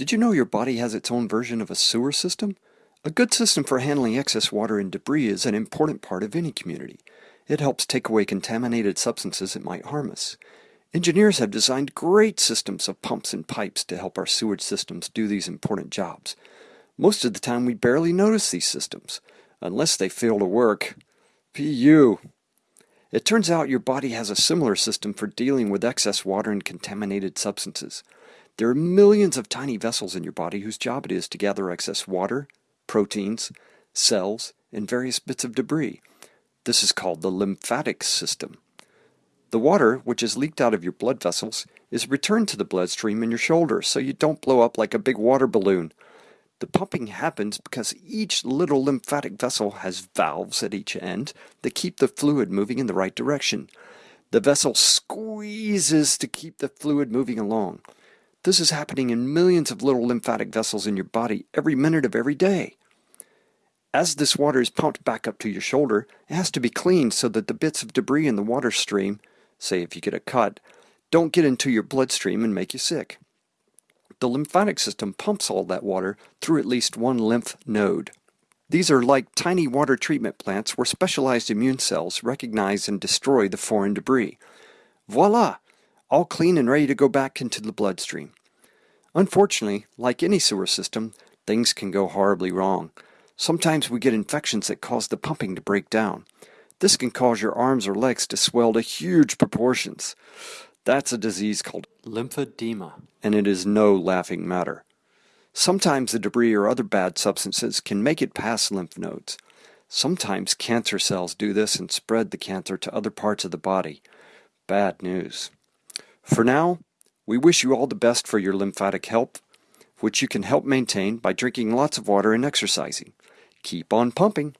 Did you know your body has its own version of a sewer system? A good system for handling excess water and debris is an important part of any community. It helps take away contaminated substances that might harm us. Engineers have designed great systems of pumps and pipes to help our sewage systems do these important jobs. Most of the time we barely notice these systems, unless they fail to work. PU. It turns out your body has a similar system for dealing with excess water and contaminated substances. There are millions of tiny vessels in your body whose job it is to gather excess water, proteins, cells, and various bits of debris. This is called the lymphatic system. The water, which is leaked out of your blood vessels, is returned to the bloodstream in your shoulder so you don't blow up like a big water balloon. The pumping happens because each little lymphatic vessel has valves at each end that keep the fluid moving in the right direction. The vessel squeezes to keep the fluid moving along. This is happening in millions of little lymphatic vessels in your body every minute of every day. As this water is pumped back up to your shoulder, it has to be cleaned so that the bits of debris in the water stream, say if you get a cut, don't get into your bloodstream and make you sick. The lymphatic system pumps all that water through at least one lymph node. These are like tiny water treatment plants where specialized immune cells recognize and destroy the foreign debris. Voila! All clean and ready to go back into the bloodstream. Unfortunately, like any sewer system, things can go horribly wrong. Sometimes we get infections that cause the pumping to break down. This can cause your arms or legs to swell to huge proportions. That's a disease called lymphedema, and it is no laughing matter. Sometimes the debris or other bad substances can make it past lymph nodes. Sometimes cancer cells do this and spread the cancer to other parts of the body. Bad news. For now, we wish you all the best for your lymphatic health, which you can help maintain by drinking lots of water and exercising. Keep on pumping.